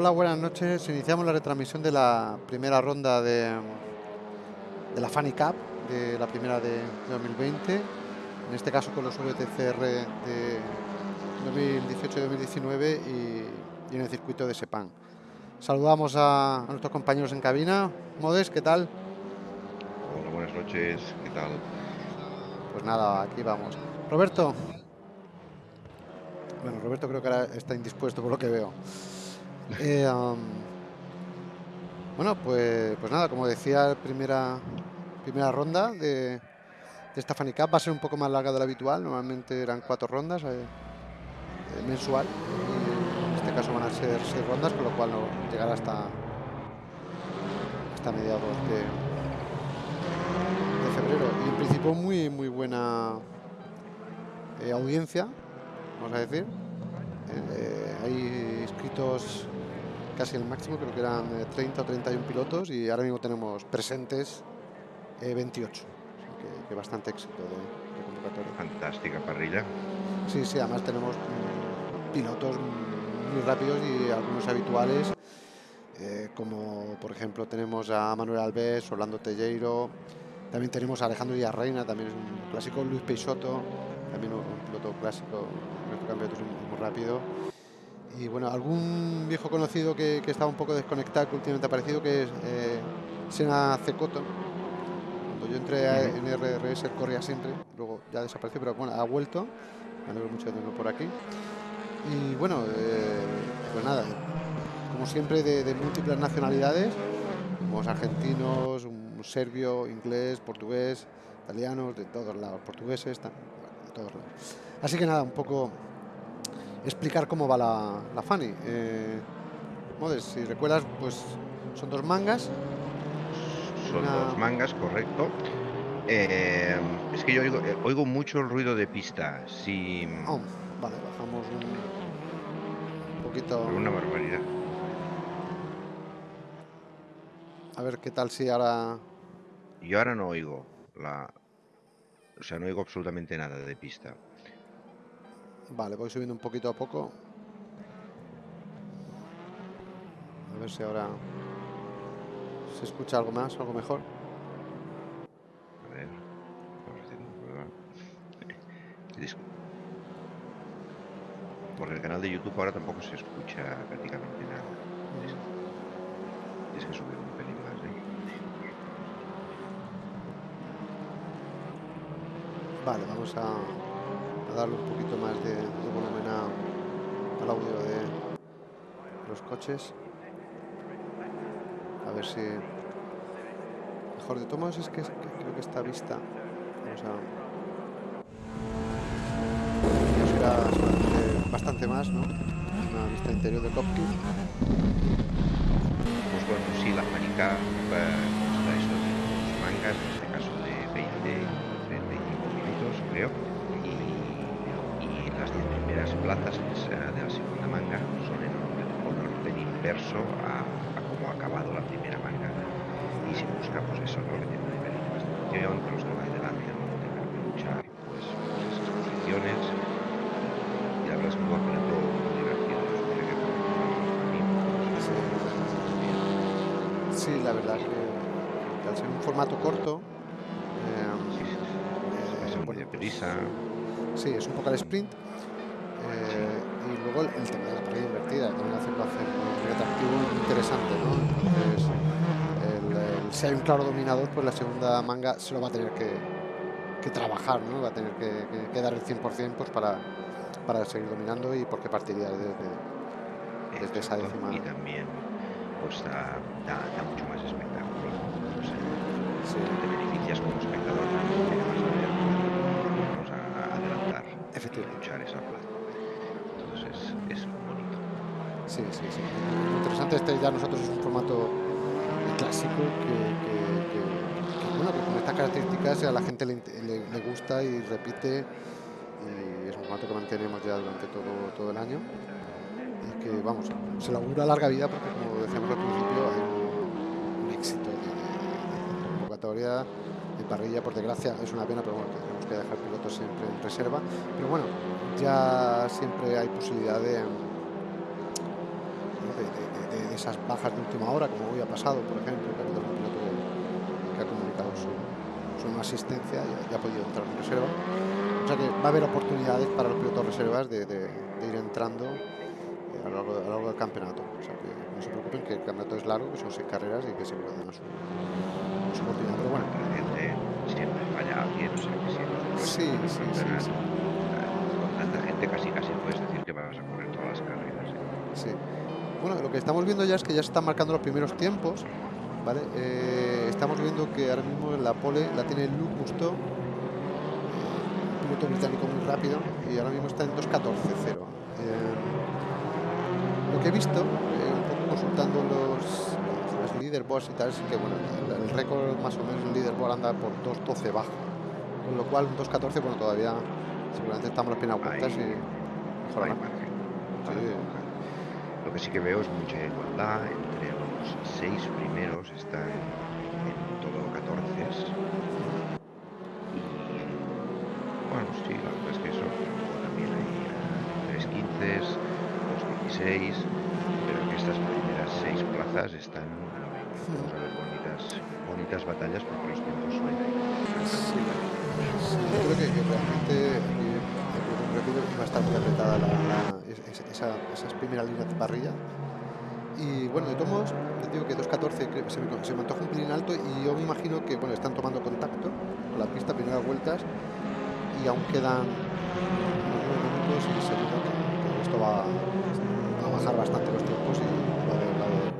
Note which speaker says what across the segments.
Speaker 1: Hola, buenas noches. Iniciamos la retransmisión de la primera ronda de, de la Funny Cup, de la primera de 2020, en este caso con los VTCR de 2018 y 2019 y, y en el circuito de Sepan. Saludamos a, a nuestros compañeros en cabina. Modes, ¿qué tal?
Speaker 2: Hola, buenas noches, ¿qué tal?
Speaker 1: Pues nada, aquí vamos. Roberto. Bueno, Roberto creo que ahora está indispuesto por lo que veo. Eh, bueno, pues, pues nada, como decía, primera, primera ronda de, de esta Funny Cup va a ser un poco más larga de lo habitual. Normalmente eran cuatro rondas eh, eh, mensual. Y en este caso van a ser seis rondas, con lo cual no llegará hasta, hasta mediados de, febrero. Y en principio muy, muy buena eh, audiencia, vamos a decir. Hay inscritos casi el máximo, creo que eran eh, 30 o 31 pilotos y ahora mismo tenemos presentes eh, 28. Así que, que bastante éxito de, de convocatoria.
Speaker 2: Fantástica parrilla.
Speaker 1: Sí, sí, además tenemos mm, pilotos muy rápidos y algunos habituales, eh, como por ejemplo tenemos a Manuel Alves, Orlando Telleiro, también tenemos a Alejandro Villarreina, también es un clásico, Luis Peixoto, también un, piloto clásico, nuestro campeonato es muy rápido. Y bueno, algún viejo conocido que, que estaba un poco desconectado, que últimamente ha aparecido, que es eh, Sena Cecoto. Cuando yo entré a- en RRS él corría siempre, luego ya desapareció, pero bueno, ha vuelto. Me alegro mucho de tenerlo por aquí. Y bueno, eh, pues nada, como siempre de, de múltiples nacionalidades, tenemos argentinos, un serbio, inglés, portugués, italianos, de todos lados, portugueses, de todos lados. Así que nada, un poco explicar cómo va la, la Fanny. Eh, Modes, si recuerdas, pues son dos mangas.
Speaker 2: Son
Speaker 1: Una-
Speaker 2: dos mangas, correcto. Eh, es que yo oigo, eh, oigo mucho el ruido de pista. Si.
Speaker 1: Oh, vale, bajamos un poquito.
Speaker 2: Una barbaridad.
Speaker 1: A ver qué tal si ahora.
Speaker 2: Yo ahora no oigo la. O sea, no oigo absolutamente nada de pista.
Speaker 1: Vale, voy subiendo un poquito a poco. A ver si ahora se escucha algo más, algo mejor.
Speaker 2: A ver. Por el canal de YouTube ahora tampoco se escucha prácticamente nada. Tienes que subir un pelín más, ¿eh?
Speaker 1: Vale, vamos a, a darle un poquito más de, de volumen a- al audio de los coches. A ver si. Mejor de todos es que, es que creo que esta vista. Vamos a. ya será bastante, bastante más, ¿no? Una vista interior de cockpit.
Speaker 2: Pues bueno, sí, la manica está eso de dos mangas, en este caso de 20, 35 minutos, creo. Y, y las 10 primeras plazas es, de la segunda manga son en orden, con orden inverso a, a cómo ha acabado la primera manga. Y se busca, pues eso, ¿no? que tiene un nivel de emoción, que los que van delante no tengan que luchar pues, pues esas posiciones. Y la verdad es que un muy divertido. Yo supongo que por
Speaker 1: Sí. La verdad que, que al ser un formato corto, eh,
Speaker 2: Sí, sí, sí.
Speaker 1: eh,
Speaker 2: Es
Speaker 1: bueno,
Speaker 2: deprisa.
Speaker 1: Sí, es un poco al sprint. Y luego el, tema de la parrilla invertida también hace, lo hace muy atractivo y interesante, ¿no? Entonces, el- el- si hay un claro dominador, pues la segunda manga se lo va a tener que, que trabajar, ¿no? Va a tener que, que- que dar el 100% pues para, para seguir dominando y porque partiría desde, desde esa décima.
Speaker 2: Y también pues da, da, da mucho más espectáculo. O sea,
Speaker 1: Sí,
Speaker 2: te beneficias como espectador porque vas a ver a, adelantar y
Speaker 1: efectivamente.
Speaker 2: luchar esa plaza. Es, bonito.
Speaker 1: Sí, sí, sí. Muy interesante. Este ya nosotros es un formato clásico que, bueno, con estas características a la gente le, le- gusta y repite. Y es un formato que mantenemos ya durante todo, todo el año. Y que, vamos, se le larga vida porque, como decíamos al principio, hay un, un éxito de, de- convocatoria, de parrilla. Por desgracia, es una pena, pero bueno, que que dejar pilotos siempre en reserva. Pero bueno, ya siempre hay posibilidad de de, esas bajas de última hora, como hoy ha pasado, por ejemplo, que ha un piloto que, ha comunicado su, su asistencia y ha, podido entrar en reserva. O sea que va a haber oportunidades para los pilotos reservas de, ir entrando eh, a lo, largo, del campeonato. O sea que no se preocupen que el campeonato es largo, que son seis carreras y que se pueden a su, su oportunidad. Pero bueno.
Speaker 2: Siempre falla alguien, o sea que
Speaker 1: sí, sí, sí, sí,
Speaker 2: Con tanta gente casi casi puedes decir que vas a correr todas las carreras. ¿eh?
Speaker 1: Sí. Bueno, lo que estamos viendo ya es que ya se están marcando los primeros tiempos. ¿vale? Eh, estamos viendo que ahora mismo la pole la tiene Luke Musto, piloto británico muy rápido, y ahora mismo está en 2.14.0. Eh, lo que he visto, eh, un poco consultando los, los leaderboards y tal, es que bueno, el, récord más o menos el leaderboard anda por 2.12 bajo, con lo cual 2.14, bueno, todavía seguramente estamos las piernas ocultas y
Speaker 2: mejorará. Lo que sí que veo es mucha igualdad entre los seis primeros, están en todo 14 y bueno, sí, la verdad es que eso también hay 3 15 2 16 pero que estas primeras seis plazas están bonitas, bonitas batallas porque los tiempos suben
Speaker 1: sí, yo creo que, que realmente rápido va a estar muy apretada esa, esas primeras líneas de parrilla y bueno, de todos les digo que 2.14 se me, se me antoja un pelín alto y yo me imagino que bueno, están tomando contacto con la pista, primeras vueltas, y aún quedan minutos y seguro que, que esto va a bajar bastante los tiempos y va a va a haber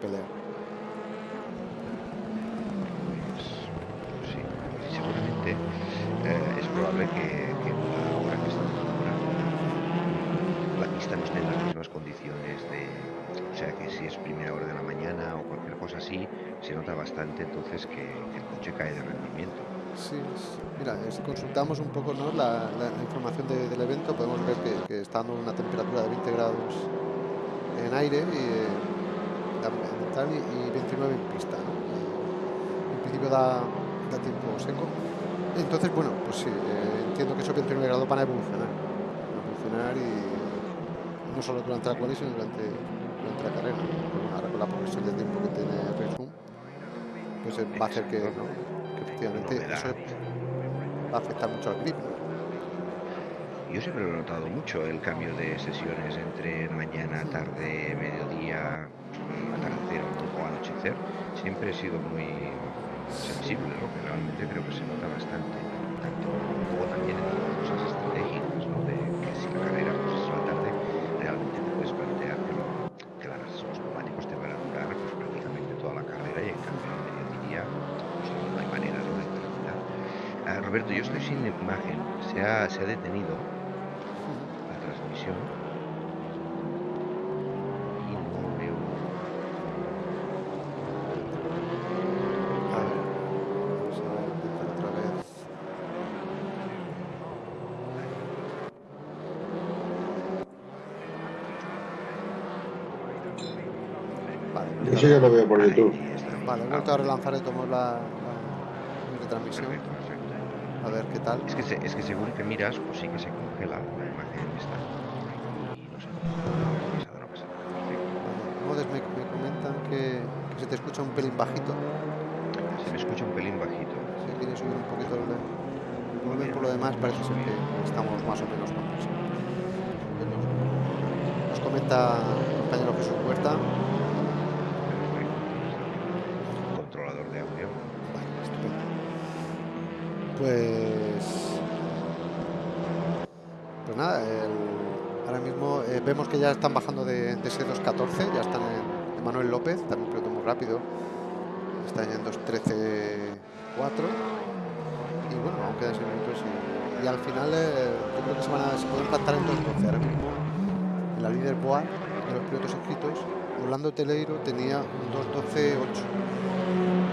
Speaker 1: pelea.
Speaker 2: Sí, seguramente eh, es probable que, que ahora que está la pista no esté en las mismas condiciones de o sea que si es primera hora de la mañana o cualquier cosa así, se nota bastante entonces que, el coche cae de rendimiento.
Speaker 1: Sí, mira, si consultamos un poco ¿no? la, información del evento, podemos ver que, está dando una temperatura de 20 grados en aire y, eh, y, 29 en pista. En principio da, tiempo seco. Entonces, bueno, pues sí, eh, entiendo que esos 29 grados van a evolucionar. A evolucionar y no solo durante la cual, sino durante durante la carrera. ahora con la progresión de tiempo que tiene Red pues eh, va a hacer que, que efectivamente eso va a afectar mucho al grip.
Speaker 2: Yo siempre lo he notado mucho, el cambio de sesiones entre mañana, tarde, mediodía, atardecer un poco anochecer. Siempre he sido muy sensible, ¿no? que realmente creo que se nota bastante. Tanto luego también en las cosas estratégicas, ¿no? de que si la carrera pues, es a la tarde, realmente te puedes plantear que los neumáticos te van a durar pues, prácticamente toda la carrera y en cambio en mediodía pues, no hay manera ¿no? de terminar. Ah, Roberto, yo estoy sin imagen, se ha, se ha detenido la transmisión y no veo.
Speaker 1: A ver, vamos a ver otra vez. Vale,
Speaker 3: Eso ya lo veo por YouTube.
Speaker 1: Vale, he vuelto a relanzar y tomo la, la retransmisión.
Speaker 2: Perfecto, perfecto.
Speaker 1: A ver qué tal.
Speaker 2: Es que, se- es que según que miras, pues sí que se congela la imagen esta. Y no sé, no pasa nada, no pasa nada. Perfecto.
Speaker 1: Vale, Modes me, me comentan que, que se te escucha un pelín bajito.
Speaker 2: Se me escucha un pelín bajito.
Speaker 1: Si quieres subir un poquito el, volumen, por lo demás parece ser que estamos más o menos. Bueno, Nos comenta el compañero Jesús Huerta.
Speaker 2: Perfecto. Controlador de audio.
Speaker 1: Vale, estupendo. Pues. Pues nada, el- ahora mismo eh, vemos que ya están bajando de, de ese 2.14, ya están en, en Manuel López, también un piloto muy rápido. Está en 2.13.4. Y bueno, aún quedan 6 minutos. Y, y al final eh, yo creo que se, van a, se pueden plantar en 2.12. Ahora mismo en la líder Boa de los pilotos inscritos, Orlando Teleiro tenía un 2.12.8.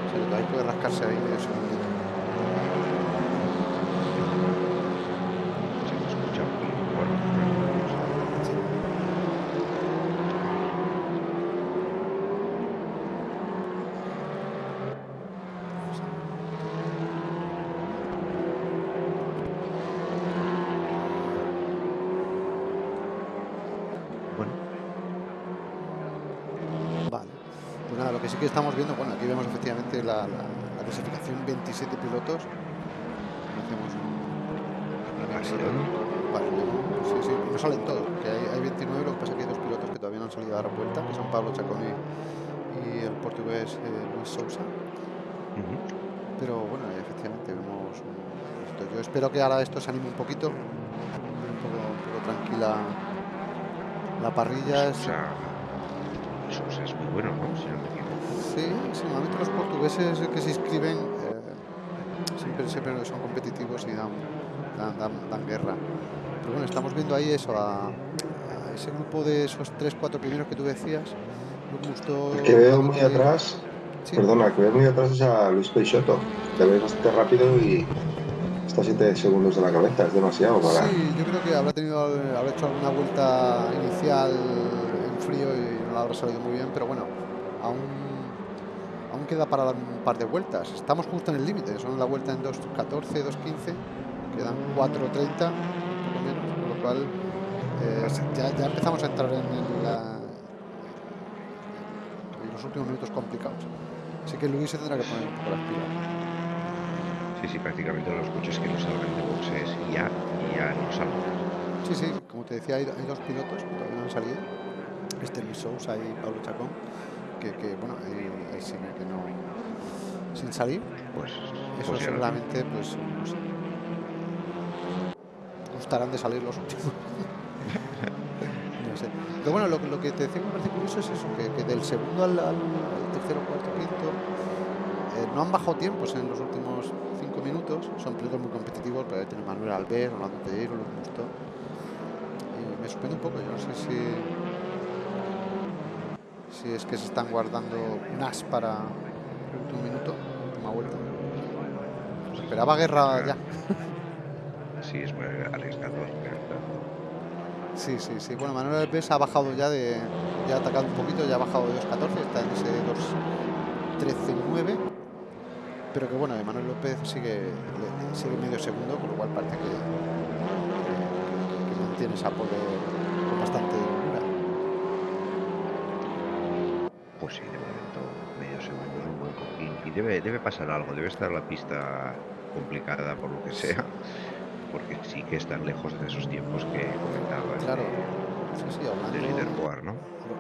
Speaker 1: O sea, todavía puede rascarse ahí medio segundito.
Speaker 2: Se me escucha un pelín fuerte. pero vamos a ver.
Speaker 1: Sí. Vamos a ver.
Speaker 2: Bueno,
Speaker 1: que sí que estamos viendo, bueno, aquí vemos efectivamente la, clasificación 27 pilotos. Hacemos sí, sí, no salen todos, que hay, 29, lo que pasa es que hay dos pilotos que todavía no han salido a dar vuelta, que son Pablo Chaconi y el portugués eh, Luis Sousa. Pero bueno, efectivamente vemos esto. Yo espero que ahora esto se anime un poquito, un poco, tranquila la parrilla.
Speaker 2: Es... es muy bueno, ¿no? Si no me equivoco.
Speaker 1: Sí, sí, normalmente los portugueses que se inscriben eh, siempre, siempre son competitivos y dan, dan, dan, guerra. Pero bueno, estamos viendo ahí eso, a, ese grupo de esos 3-4 primeros que tú decías.
Speaker 3: El que veo muy atrás, perdona, que veo muy atrás es a Luis Peixoto, que ve bastante rápido y está a 7 segundos de la cabeza, es demasiado para...
Speaker 1: Sí, yo creo que habrá, tenido, habrá hecho alguna vuelta inicial en frío y no habrá salido muy bien, pero bueno, aún, aún queda para dar un par de vueltas. Estamos justo en el límite, son la vuelta en 2.14, 2.15, quedan 4.30, poco menos, con lo cual eh, ya, ya, empezamos a entrar en la los últimos minutos complicados. Así que Luis se tendrá que poner un poco las pilas.
Speaker 2: Sí, sí, prácticamente los coches que no salgan de boxes ya, ya no salen.
Speaker 1: Sí, sí, como te decía, hay, dos pilotos que todavía no han salido. Este Luis Sousa y Pablo Chacón, que, que bueno, ahí, ahí siguen que no. sin salir.
Speaker 2: Pues.
Speaker 1: Eso
Speaker 2: pues
Speaker 1: seguramente, pues. gustarán de salir los últimos. Pero bueno, lo, lo, que te decía me parece curioso es eso, que, del segundo al, tercero, cuarto, quinto, eh, no han bajado tiempos en los últimos cinco minutos. Son pilotos muy competitivos, pero tiene Manuel Albert, Rolando Tellero, Luis Musto. Y me sorprende un poco, yo no sé si si es que se están guardando un as para el último minuto, última vuelta. esperaba guerra ya.
Speaker 2: Sí, es muy arriesgado.
Speaker 1: Sí, sí, sí. Bueno, Manuel Alves ha bajado ya de. Ya ha atacado un poquito, ya ha bajado de 2.14, está en ese 2.13.9. Pero que bueno, Manuel López sigue, sigue medio segundo, con lo cual parece que, mantiene esa pole con bastante dura.
Speaker 2: Pues sí, de momento medio segundo es un y debe, debe pasar algo, debe estar la pista complicada por lo que sea porque sí que están lejos de esos tiempos que comentaba.
Speaker 1: Claro, sí, sí, Orlando,
Speaker 2: de Leaderboard, ¿no?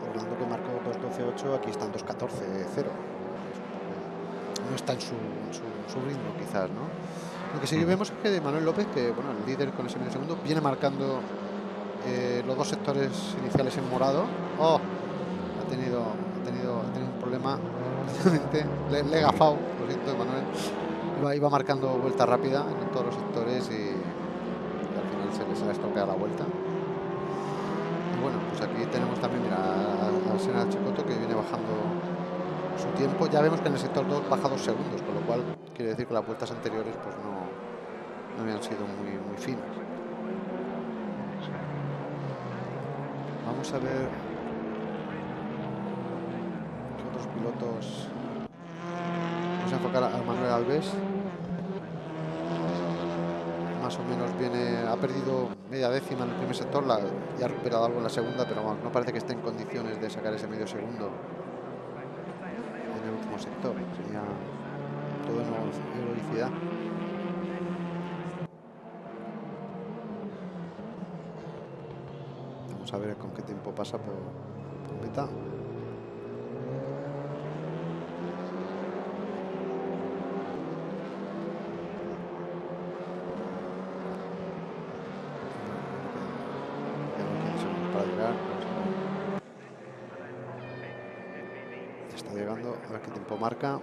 Speaker 1: Orlando que marcó 2.12.8, aquí están 2.14.0. No está en su, su, ritmo, quizás, ¿no? Lo que sí que vemos es que de Manuel López, que bueno, el líder con ese medio segundo, viene marcando eh, los dos sectores iniciales en morado. ¡Oh! Ha tenido, ha tenido, ha tenido un problema, le, le he gafado, lo siento, Manuel. Iba, iba marcando vuelta rápida en todos los sectores y se, les ha estropeado la vuelta. Y bueno, pues aquí tenemos también, mira, a, Sena Checoto que viene bajando su tiempo. Ya vemos que en el sector 2 baja dos segundos, con lo cual quiere decir que las vueltas anteriores pues no, no habían sido muy, muy finas. Vamos a ver otros pilotos. Vamos a enfocar a Manuel Alves más o menos viene, ha perdido media décima en el primer sector y ha recuperado algo en la segunda, pero no parece que esté en condiciones de sacar ese medio segundo en el último sector. Sería todo en heroicidad. Vamos a ver con qué tiempo pasa por, por meta. Marca.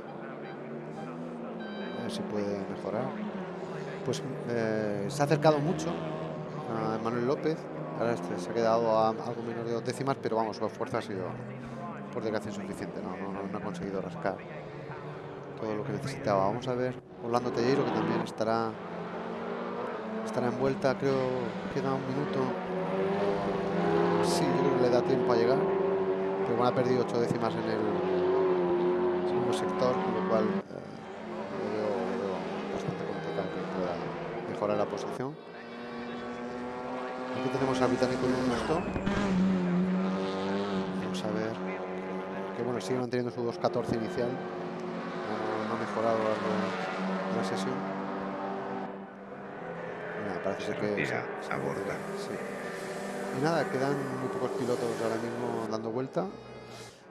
Speaker 1: A si puede mejorar. Pues eh, se ha acercado mucho a Manuel López. Ahora este se ha quedado a algo menos de dos décimas, pero vamos, su esfuerzo ha sido por desgracia insuficiente. No, no, ha conseguido rascar todo lo que necesitaba. Vamos a ver Orlando Telleiro, que también estará estará envuelta, creo que queda un minuto. Sí, le da tiempo a llegar. Pero bueno, ha perdido ocho décimas en el sector, con lo cual eh, veo, bastante complicado que pueda mejorar la posición. Aquí tenemos al británico un gusto. Vamos a ver. que bueno, sigue manteniendo su 2.14 inicial. No, ha mejorado la, la sesión. parece ser que...
Speaker 2: Aborda.
Speaker 1: Sí. Y nada, quedan muy pocos pilotos ahora mismo dando vuelta.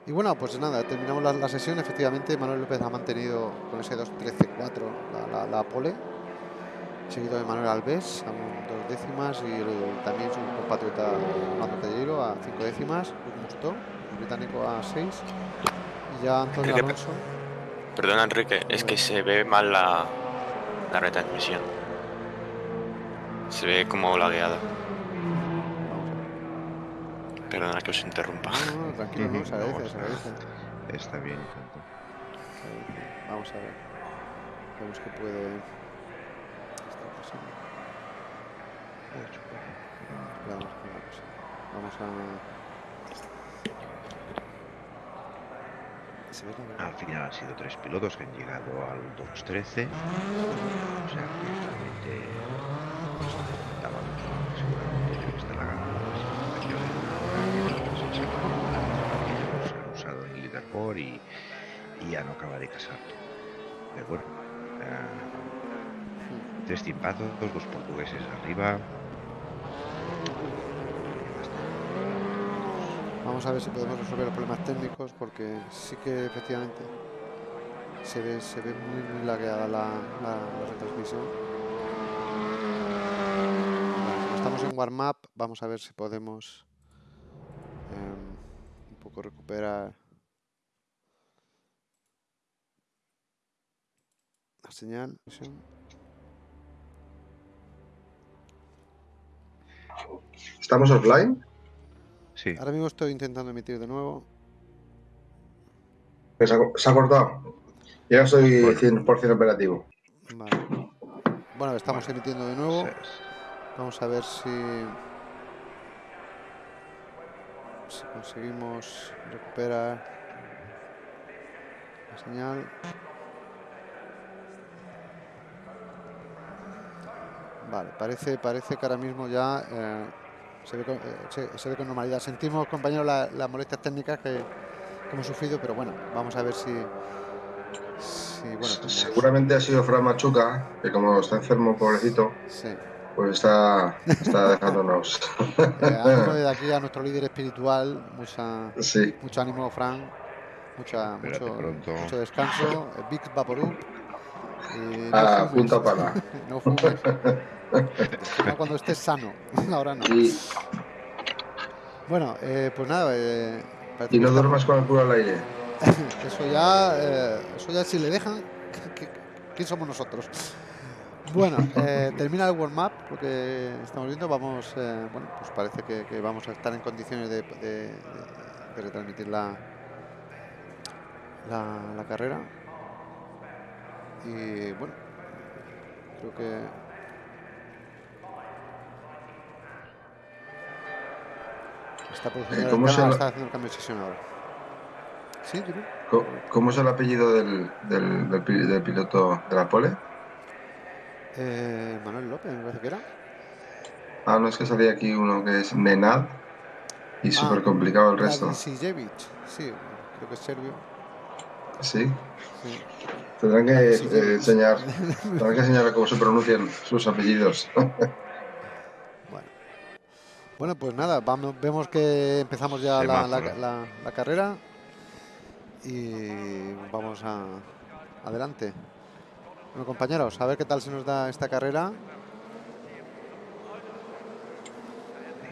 Speaker 1: Y bueno, pues nada, terminamos la, sesión. Efectivamente, Manuel López ha mantenido con ese 2.13.4 la, la, pole, seguido de Manuel Alves a dos décimas y también su compatriota Fernando Tellero a cinco décimas, Mustó, el británico a seis. Y ya Antonio Alonso.
Speaker 4: Perdona, Enrique, es que se ve mal la, la retransmisión. Se ve como lagueada. Perdona que os interrumpa.
Speaker 1: No, no, tranquilo, no, se agradece, se agradece.
Speaker 2: Está bien, tanto.
Speaker 1: Vamos a ver. Vemos que puede estar pasando. Vamos, vamos a.
Speaker 2: Al final han sido tres pilotos que han llegado al 2.13. O sea que realmente pues, seguramente está la han usado y, ya no acaba de casar. Pero bueno, uh, tres tiempazos, dos portugueses arriba.
Speaker 1: Vamos a ver si podemos resolver los problemas técnicos porque sí que efectivamente se ve, se ve muy, muy lagueada la, la, la retransmisión. estamos en warm-up, vamos a ver si podemos recuperar la señal.
Speaker 3: ¿Estamos offline?
Speaker 2: Sí.
Speaker 1: Ahora mismo estoy intentando emitir de nuevo.
Speaker 3: Se ha, cortado. Ya soy 100% operativo.
Speaker 1: Bueno, estamos emitiendo de nuevo. Vamos a ver si si conseguimos recuperar la señal. Vale, parece, parece que ahora mismo ya eh, se, ve con, eh, se, ve con, normalidad. Sentimos, compañeros, las molestias técnicas que, hemos sufrido, pero bueno, vamos a ver si...
Speaker 3: Seguramente ha sido Fran Machuca, que como está enfermo, pobrecito,
Speaker 1: sí.
Speaker 3: Pues está, está dejándonos.
Speaker 1: eh, de aquí a nuestro líder espiritual, mucha, mucho ánimo, Frank, mucha, mucho, mucho, descanso, Big Vaporub.
Speaker 3: Y no ah, punta para.
Speaker 1: no fumes. cuando estés sano, ahora no. Bueno, eh, pues nada. Eh,
Speaker 3: y no duermas con el culo al aire.
Speaker 1: eso ya, eh, eso ya si le dejan, ¿quién somos nosotros? Bueno, eh, termina el warm up, lo que estamos viendo, vamos, eh, bueno, pues parece que, vamos a estar en condiciones de, retransmitir la, la, carrera. Y bueno, creo que está produciendo
Speaker 3: ¿Cómo
Speaker 1: está haciendo el cambio de sesión ahora. ¿Sí,
Speaker 3: ¿Cómo, es el apellido del, del, del piloto de la pole?
Speaker 1: Eh, Manuel López, me parece que era.
Speaker 3: Ah, no es que salía aquí uno que es Nenad y ah, súper complicado el resto.
Speaker 1: sí, creo que es serbio.
Speaker 3: Sí. Tendrán que eh, enseñar, tendrán que enseñar cómo se pronuncian sus apellidos.
Speaker 1: bueno. pues nada, vamos, vemos que empezamos ya la, la, carrera y vamos a adelante. Bueno, compañeros, a ver qué tal se nos da esta carrera.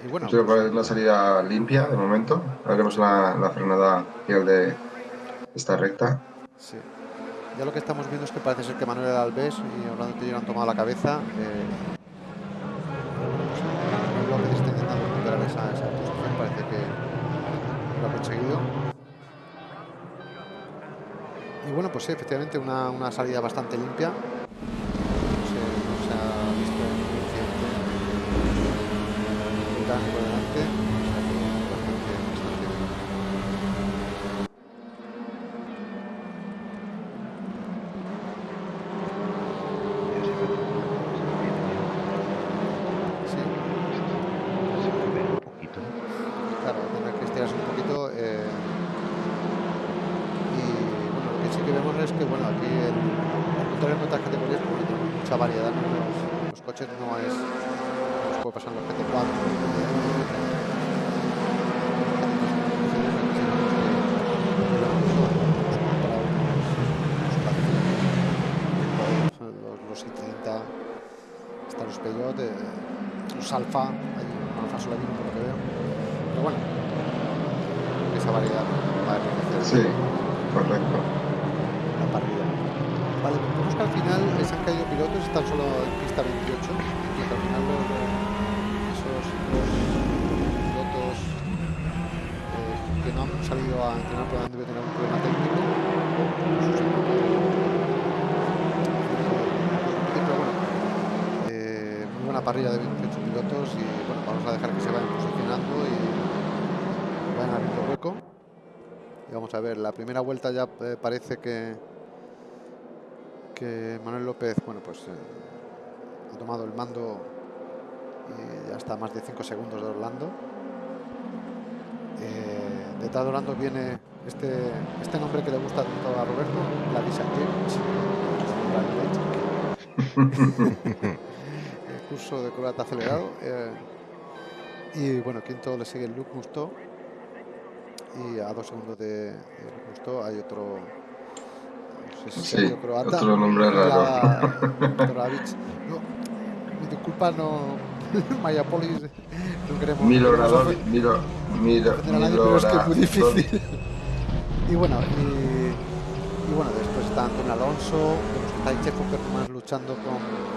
Speaker 3: Y bueno, Creo que es una salida limpia de momento. Haremos la, la frenada final de esta recta.
Speaker 1: Sí. Ya lo que estamos viendo es que parece ser que Manuel Alves y Orlando Tellero han tomado la cabeza. Eh, López está intentando recuperar esa, esa posición, parece que Y bueno, pues sí, efectivamente una, una salida bastante limpia. No se, no se ha visto un incidente británico delante. aquí el, al contrario en otras categorías, como tenemos mucha variedad, ¿no? los, los, coches no es, nos puede pasar en los GT4, los I-30, están los Peugeot, eh, los Alfa, hay un Alfa Solavino por lo que veo. Pero bueno, esa variedad va a enriquecer.
Speaker 3: Sí, correcto.
Speaker 1: La parrilla. Vale, vemos que al final les han pilotos, están solo en pista 28, y al final los, esos los pilotos eh, que no han salido a entrenar probablemente tener un problema técnico. Sus parrilla de 28 pilotos y bueno, vamos a dejar que se vayan posicionando y vayan abriendo hueco. Y vamos a ver, la primera vuelta ya eh, parece que que Manuel López, bueno, pues eh, ha tomado el mando y ya está a más de 5 segundos de Orlando. Eh, detrás de Orlando viene este, este nombre que le gusta tanto a Roberto, la James. curso de corbata acelerado. Eh, y bueno, quinto le sigue Luke Musto. Y a dos segundos de, de Musto hay otro.
Speaker 3: Si sí, croata, otro nombre raro.
Speaker 1: No, disculpa, no. Mayapolis, no queremos.
Speaker 3: Milorador, Milo, Milo,
Speaker 1: Milo, es que es muy difícil. y bueno, y, y, bueno, después está Antonio Alonso, vemos que está Checo más luchando con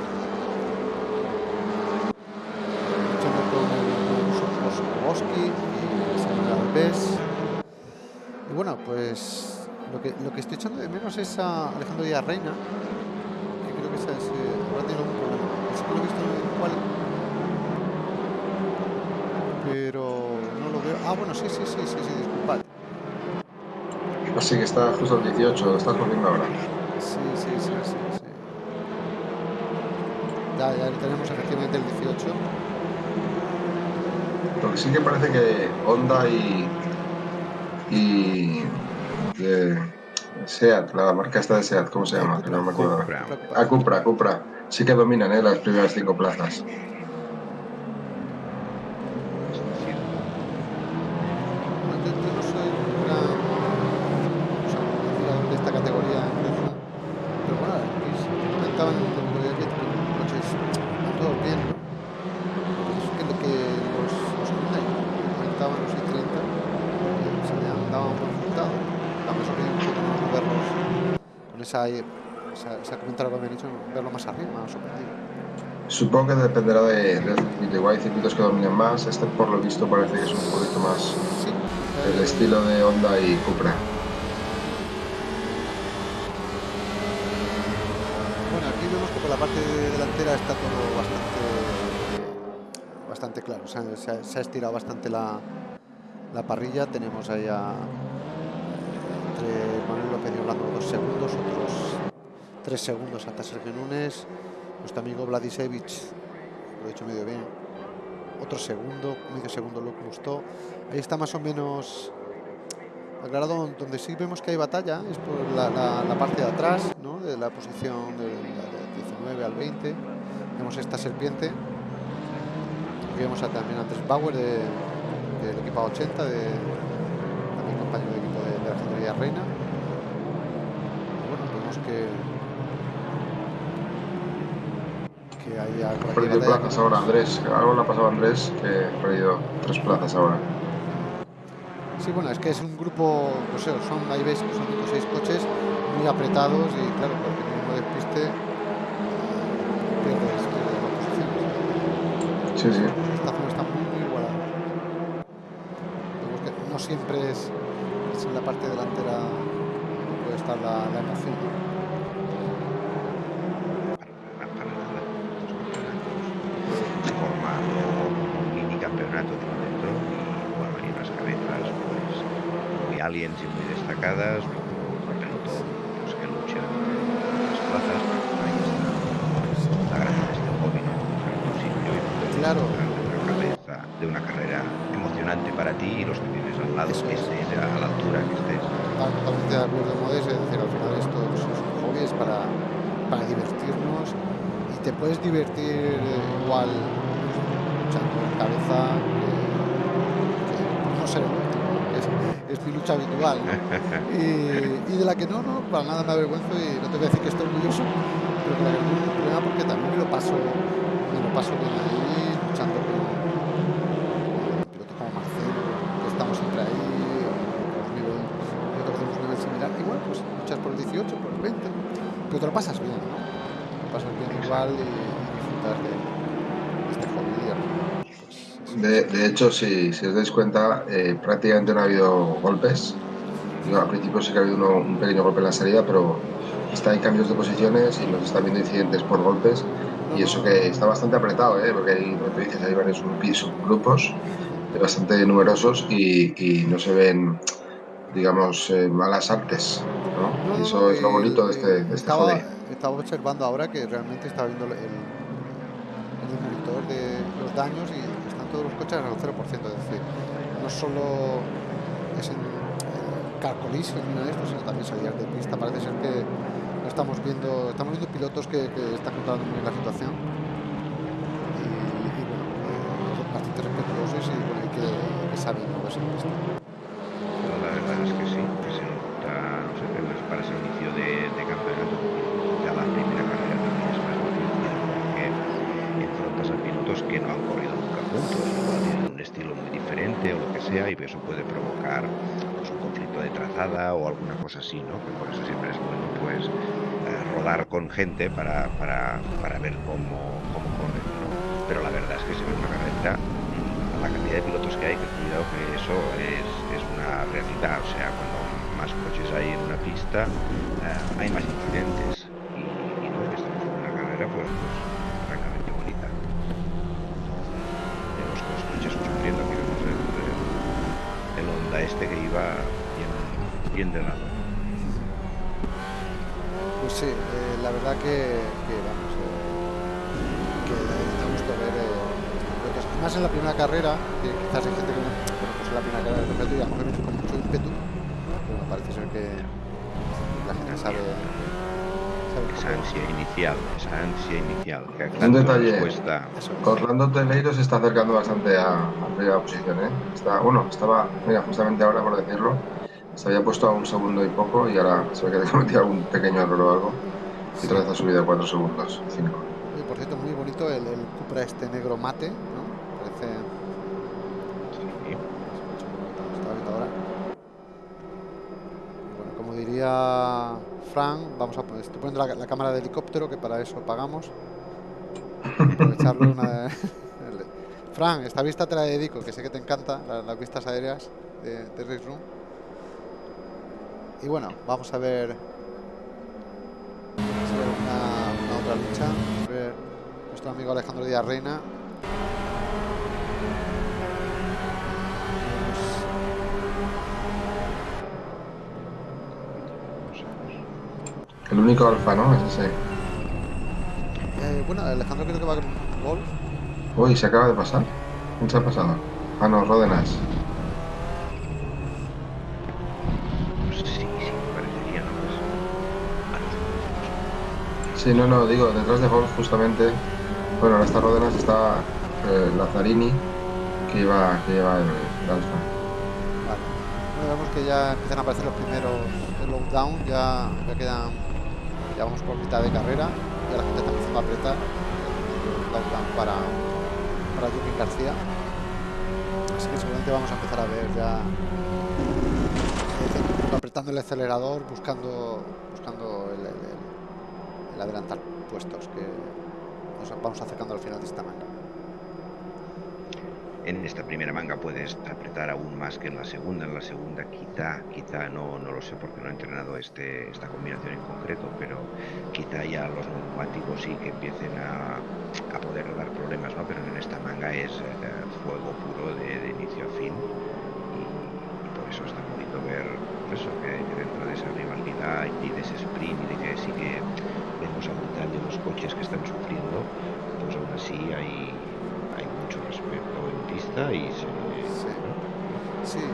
Speaker 1: y bueno, pues lo que, lo que estoy echando de menos es a Alejandro Díaz Reina, que creo que esa es, eh, ahora tiene algún problema. Sí que lo pero no lo veo. Ah, bueno, sí, sí, sí, sí, sí, disculpad.
Speaker 3: Así que está justo el 18, estás corriendo ahora.
Speaker 1: Sí, sí, sí, sí, sí. Ya, ya tenemos efectivamente el 18
Speaker 3: que sí que parece que Honda y, y de Seat, la marca esta de Seat, ¿cómo se llama? Que no me acuerdo. A ah, Cupra, Cupra. Sí que dominan ¿eh? las primeras cinco plazas.
Speaker 1: Esa, comentario que me han dicho, verlo más arriba, sorprendido.
Speaker 3: Supongo que dependerá de, del circuito. Igual hay circuitos que dominan más. Este, por lo visto, parece que es un poquito más sí, el estilo de Honda y Cupra.
Speaker 1: Bueno, aquí vemos que por la parte delantera está todo bastante bastante claro. Ha, se, ha, estirado bastante la, la parrilla. Tenemos ahí a, Manuel López y Orlando dos segundos, otros tres segundos hasta Sergio Núñez, nuestro amigo Vladisevich, lo he dicho medio bien, otro segundo, medio segundo lo gustó. Ahí está más o menos aclarado donde sí vemos que hay batalla, es por la, parte de atrás, ¿no? de la posición del de 19 al 20. Vemos esta serpiente. Vemos a, también a Andrés Bauer de, del equipo 80, de, también compañero de equipo Generaría Reina. Bueno, vemos que que hay
Speaker 3: algo Ha perdido plazas que... ahora Andrés, algo le ha pasado a Andrés que ha perdido tres plazas ahora.
Speaker 1: Sí, bueno, es que es un grupo, no sé, son, ahí veis que son 5 o 6 coches muy apretados y claro, porque mismo despiste pierdes, pierdes la posición.
Speaker 3: Sí, sí.
Speaker 1: Esta zona está muy, muy igualada. Vemos que no siempre es, es en la parte delantera puede estar la, emoción.
Speaker 2: aliens y muy destacadas, los que luchan las plazas, ahí está la gracia de este hobby, ¿no? un sitio y
Speaker 1: claro.
Speaker 2: una cabeza de una carrera emocionante para ti y los que tienes al lado, Eso que estés a la altura que estés.
Speaker 1: Totalmente de acuerdo, Modes, es decir, al final esto pues, es un hobby te puedes divertir igual luchando en cabeza que, no sé es, es, mi lucha habitual y, y, de la que no, no, para nada me avergüenzo y no te voy a decir que estoy orgulloso pero que la problema porque también me lo paso me lo paso bien ahí luchando con, con pilotos como Marcelo que estamos siempre ahí nosotros hacemos un nivel similar. Igual pues luchas por el 18 por el 20 pero te lo pasas bien ¿no? Y, disfrutas de, este hobby,
Speaker 3: de, de, hecho, si, si, os dais cuenta, eh, prácticamente no ha habido golpes. Yo, al principio sí que ha habido uno, un pequeño golpe en la salida, pero está en cambios de posiciones y nos está viendo incidentes por golpes. Y eso que está bastante apretado, ¿eh? porque hay, como dices, hay varios subgrupos bastante numerosos y, y, no se ven, digamos, eh, malas artes. ¿no?
Speaker 1: No,
Speaker 3: eso es lo bonito de este, de este
Speaker 1: estaba, estaba observando ahora que realmente estaba viendo el, el, monitor de los daños y están todos los coches al 0%, es decir, no solo es en eh, car nada de esto, sino también salidas de pista. Parece ser que estamos viendo, estamos viendo pilotos que, que están controlando muy bien la situación y, bueno, eh, bastante respetuosos y, bueno, y que, que saben moverse en pista.
Speaker 2: La verdad es que sí, que se nota, no sé, para ese inicio de, de campeonato la primera carrera también es más difícil porque enfrentas a pilotos que no han corrido nunca juntos, igual tienen un estilo muy diferente o lo que y eso puede provocar pues, un conflicto de trazada o alguna cosa así, ¿no? Que por eso siempre es bueno pues eh, rodar con gente para, para, para ver cómo, cómo corren, ¿no? Pero la verdad es que se ve una carrera la cantidad de pilotos que hay, que cuidado que eso es, es una realidad, o sea, cuando más coches hay en una pista, eh, hay más incidentes pues, pues francamente bonita. Vemos que los coches sufriendo, aquí vemos el, el, el Honda este que iba bien, de.
Speaker 1: Pues sí, eh, la verdad que, que vamos, eh, que da gusto ver eh, más en la primera carrera, que quizás hay gente que no, bueno, pues en la primera carrera campeonato y a lo mejor con mucho ímpetu, pero me parece ser que la gente sabe
Speaker 2: esa ansia inicial, esa ansia inicial. Que
Speaker 3: un detalle. Orlando Teleiro se está acercando bastante a, a primera posición, ¿eh? Está, bueno, estaba, mira, justamente ahora por decirlo, se había puesto a un segundo y poco y ahora se ve que ha cometido algún pequeño error o algo y otra vez ha subido a cuatro segundos, cinco.
Speaker 1: Y por cierto, muy bonito el, el Cupra este negro mate, ¿no? Parece...
Speaker 2: Sí.
Speaker 1: Bueno, como diría Fran, vamos a poner, estoy poniendo la, la, cámara de helicóptero, que para eso pagamos. Aprovecharlo una Fran, esta vista te la dedico, que sé que te encanta, las, las vistas aéreas de, de Race Room. Y bueno, vamos a ver, vamos a ver una, una, otra lucha. A ver nuestro amigo Alejandro Díaz Reina.
Speaker 3: El único alfa, ¿no? Es ese.
Speaker 1: Eh, bueno, Alejandro creo que va con Golf.
Speaker 3: Uy, se acaba de pasar. ¿Quién se ha pasado? Ah, no, Rodenas.
Speaker 2: Sí, sí, parecería, ¿no? Pues,
Speaker 3: sí, no, no, digo, detrás de Golf justamente. Bueno, ahora está Rodenas, está eh, Lazzarini, que lleva, que lleva el, alfa.
Speaker 1: Vemos que ya empiezan a aparecer los primeros lockdown, ya, ya quedan ya vamos por mitad de carrera y la gente está empezando a apretar el lockdown para, para Joaquín García así que seguramente vamos a empezar a ver ya eh, apretando el acelerador buscando buscando el, el adelantar puestos que nos vamos acercando al final de esta manga
Speaker 2: en esta primera manga puedes apretar aún más que en la segunda. En la segunda quizá, quizá, no, no lo sé porque no he entrenado este, esta combinación en concreto, pero quizá ya los neumáticos sí que empiecen a, a poder dar problemas, ¿no? Pero en esta manga es eh, fuego puro de, inicio a fin y, por eso es tan bonito ver pues eso, que dentro de esa rivalidad y de ese sprint y de que sí que vemos a mitad de los coches que están sufriendo, pues aún así hay, hay mucho respeto en pista y se...
Speaker 1: Sí. sí.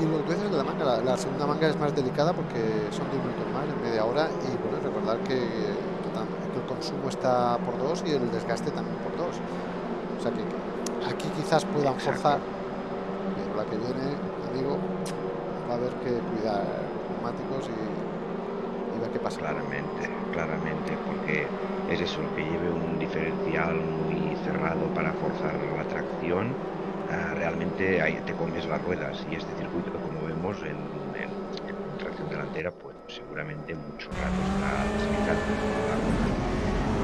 Speaker 1: Y lo que dices de la manga, la, la, segunda manga es más delicada porque son 10 minutos más, en media hora, y bueno, recordar que, que, el consumo está por dos y el desgaste también por dos. O sea que aquí quizás puedan forzar. Pero la que viene, amigo, va a haber que cuidar neumáticos y,
Speaker 2: Claramente, claramente, porque es eso, que lleve un diferencial muy cerrado para forzar la tracción, ah, realmente ahí te comes las ruedas. Y este circuito, como vemos en, tracción delantera, pues seguramente mucho rato está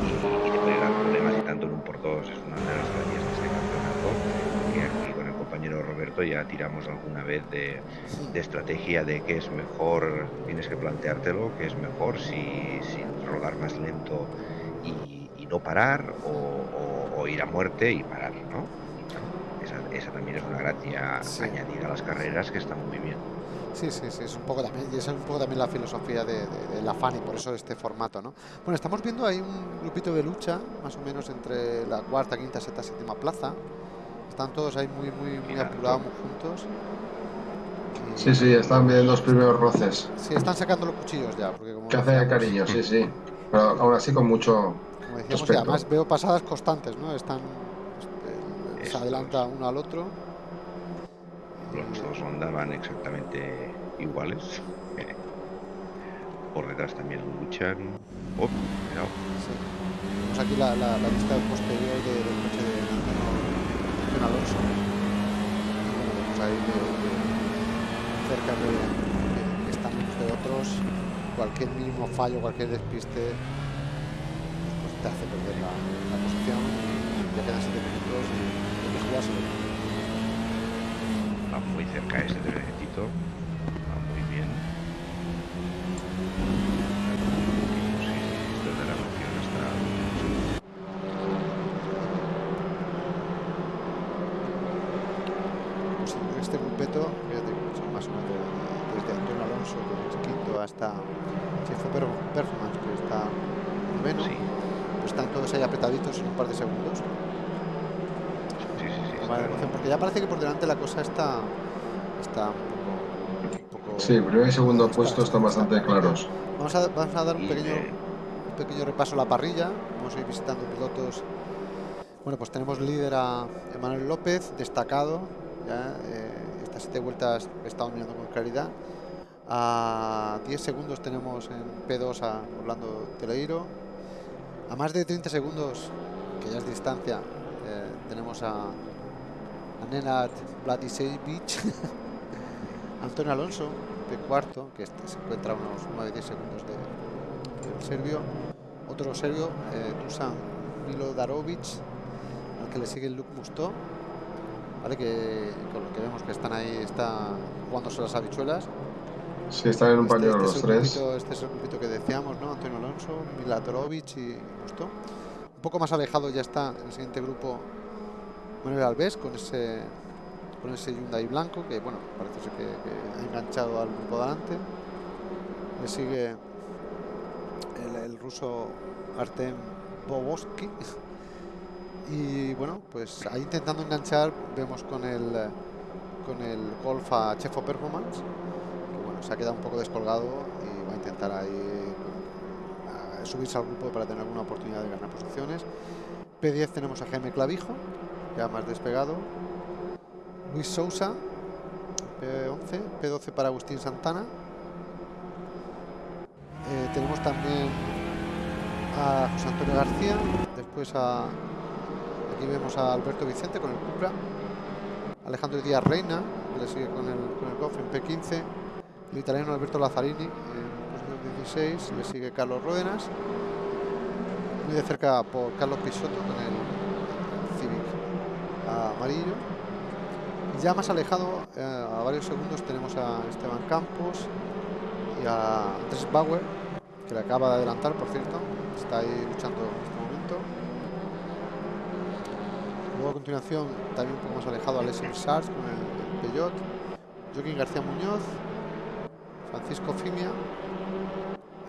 Speaker 2: y, y te puede problemas y tanto en un por dos es una de las gracias de este campeonato que aquí con el compañero Roberto ya tiramos alguna vez de, estrategia de que es mejor, tienes que planteártelo, que es mejor si, si rodar más lento y, no parar o, ir a muerte y parar, ¿no? esa, también es una gracia añadida a las carreras que está muy bien.
Speaker 1: Sí, sí, sí, es un poco también, y es un poco también la filosofía de, la FAN y por eso este formato, ¿no? Bueno, estamos viendo ahí un grupito de lucha, más o menos entre la cuarta, quinta, sexta, séptima plaza. Están todos ahí muy, muy, muy apurados, muy juntos.
Speaker 3: Sí, sí, están viendo los primeros roces.
Speaker 1: Sí, están sacando los cuchillos ya. Porque
Speaker 3: como que hace cariño, sí, sí. Pero aún así con mucho.
Speaker 1: Como decíamos, además veo pasadas constantes, ¿no? Están. Este, se adelanta uno al otro.
Speaker 2: Los dos Honda van exactamente iguales. Por detrás también luchan. Oh, cuidado.
Speaker 1: Sí. Vemos aquí la, la, la vista posterior de Antonio Alonso. De, de, de, de, otros. Cualquier mínimo fallo, cualquier despiste, pues te hace perder la, posición. Y ya quedan 7 minutos y que jugárselo
Speaker 2: muy cerca ese trenecito. Va muy bien. Desde la noción hasta...
Speaker 1: Pues en este grupeto, fíjate, son más o menos desde Antonio Alonso, que es quinto, hasta Chefo Performance, que está menos. Sí. Pues están todos ahí apretaditos en un par de segundos.
Speaker 2: Sí, sí, sí.
Speaker 1: Vale, porque ya parece que por delante la cosa está está un poco,
Speaker 3: Sí, primer y segundo puesto están bastante claros.
Speaker 1: Vamos a, vamos a dar un pequeño, un pequeño repaso a la parrilla. Vamos a ir visitando pilotos. Bueno, pues tenemos líder a Emanuel López, destacado. Ya, eh, estas siete vueltas he estado mirando con claridad. A 10 segundos tenemos en P2 a Orlando Teleiro. A más de 30 segundos, que ya es distancia, eh, tenemos a, a Nenad Beach Antonio Alonso, de cuarto, que este se encuentra a unos 9-10 segundos del serbio. Otro serbio, eh, Dusan Milo Darovic, al que le sigue Luke Musto. ¿Vale? Que con lo que vemos que están ahí, está jugándose las habichuelas.
Speaker 3: Sí, están en un este, este los tres.
Speaker 1: este es el grupito que decíamos, ¿no? Antonio Alonso, Milatorovic y Musto. Poco más alejado ya está el siguiente grupo Manuel Alves con ese con ese Hyundai blanco que bueno parece que, que ha enganchado al grupo delante le sigue el, el ruso Artem Boboski y bueno pues ahí intentando enganchar vemos con el con el Golf a Chefo Performance que bueno se ha quedado un poco descolgado y va a intentar ahí subirse al grupo para tener alguna oportunidad de ganar posiciones. P10 tenemos a Jaime Clavijo, ya más despegado. Luis Sousa, P11, P12 para Agustín Santana. Eh, tenemos también a José Antonio García, después a aquí vemos a Alberto Vicente con el Cupra, Alejandro Díaz Reina, que le sigue con el, con Golf en P15, el italiano Alberto Lazzarini, le sigue Carlos Ruedenas, muy de cerca por Carlos Pisotto con el Civic amarillo. Ya más alejado, eh, a varios segundos, tenemos a Esteban Campos y a Andrés Bauer, que le acaba de adelantar, por cierto, está ahí luchando en este momento. Luego a continuación, también un poco más alejado, a Alessio Sars con el Peugeot, Joaquín García Muñoz, Francisco Fimia,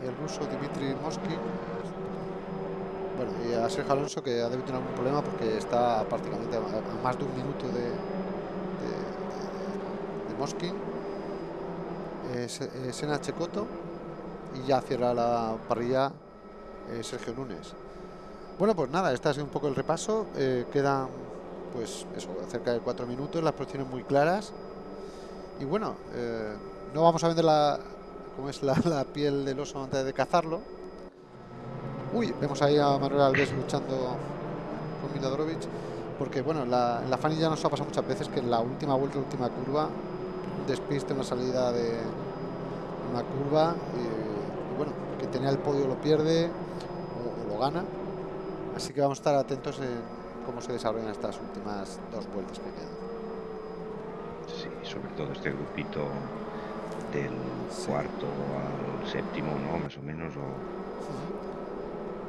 Speaker 1: el ruso Dimitri Mosky. Bueno, y a Sergio Alonso que ha debido tener algún problema porque está prácticamente a más de un minuto de, Moskin, eh, Sena Checoto y ya cierra la parrilla Sergio Núñez. Bueno, pues nada, este ha sido un poco el repaso. quedan, pues eso, cerca de cuatro minutos, las posiciones muy claras. Y bueno, no vamos a vender la, como es la, piel del oso antes de cazarlo. Uy, vemos ahí a Manuel Alves luchando con Milodorovic. Porque bueno, la, en la Fanny ya nos ha pasado muchas veces que en la última vuelta, última curva, despiste, una salida de una curva, y, bueno, que tenía el podio lo pierde o, lo gana. Así que vamos a estar atentos en cómo se desarrollan estas últimas dos vueltas que quedan.
Speaker 2: Sí, sobre todo este grupito del cuarto al séptimo, ¿no? Más o menos.